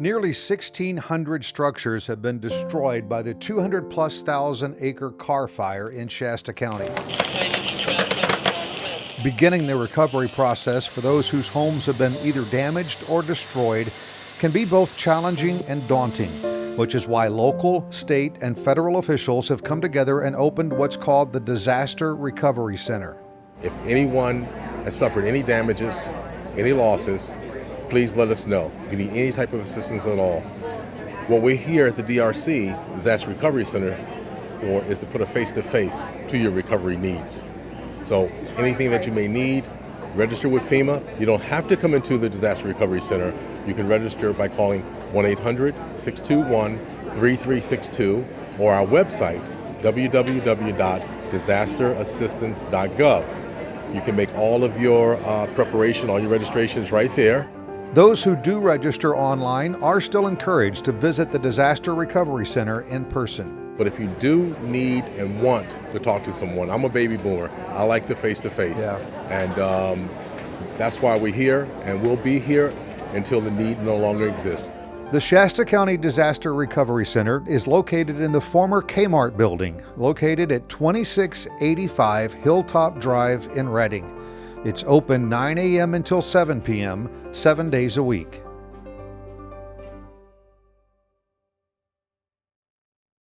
Nearly 1,600 structures have been destroyed by the 200 plus thousand acre Carr fire in Shasta County. Beginning the recovery process for those whose homes have been either damaged or destroyed can be both challenging and daunting, which is why local, state, and federal officials have come together and opened what's called the Disaster Recovery Center. If anyone has suffered any damages, any losses, please let us know. If you need any type of assistance at all. What we're here at the DRC, Disaster Recovery Center, for is to put a face-to-face to your recovery needs. So anything that you may need, register with FEMA. You don't have to come into the Disaster Recovery Center. You can register by calling 1-800-621-3362 or our website, www.disasterassistance.gov. You can make all of your uh, preparation, all your registrations right there. Those who do register online are still encouraged to visit the Disaster Recovery Center in person. But if you do need and want to talk to someone, I'm a baby boomer. I like the face to face. And um, that's why we're here, and we'll be here until the need no longer exists. The Shasta County Disaster Recovery Center is located in the former Kmart building, located at 2685 Hilltop Drive in Redding. It's open 9 a.m. until 7 p.m., seven days a week.